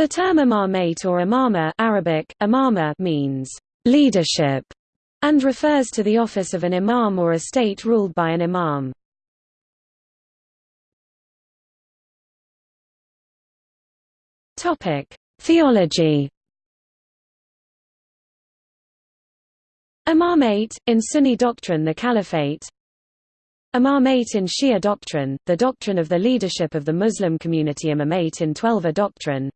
The term imamate or imama Arabic, imama means leadership and refers to the office of an imam or a state ruled by an imam. Topic: Theology. Imamate in Sunni doctrine the caliphate. Imamate in Shia doctrine, the doctrine of the leadership of the Muslim community Imamate in Twelver doctrine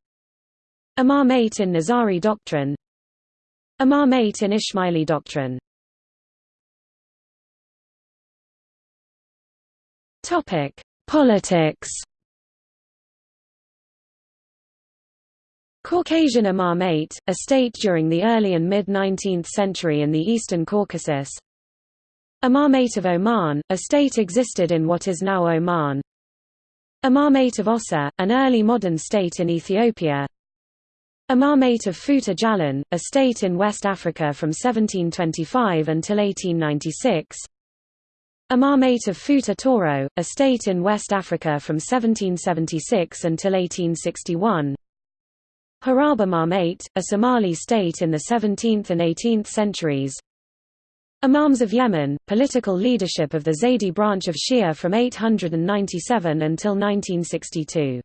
Imamate in Nizari doctrine. Imamate in Ismaili doctrine. Politics. Caucasian Imamate, a state during the early and mid-19th century in the eastern Caucasus. Imamate of Oman, a state existed in what is now Oman. Imamate of Aussa, an early modern state in Ethiopia Imamate of Futa Jalon, a state in West Africa from 1725 until 1896 Imamate of Futa Toro, a state in West Africa from 1776 until 1861 Hiraab Imamate, a Somali state in the 17th and 18th centuries. Imams of Yemen, political leadership of the Zaydi branch of Shia from 897 until 1962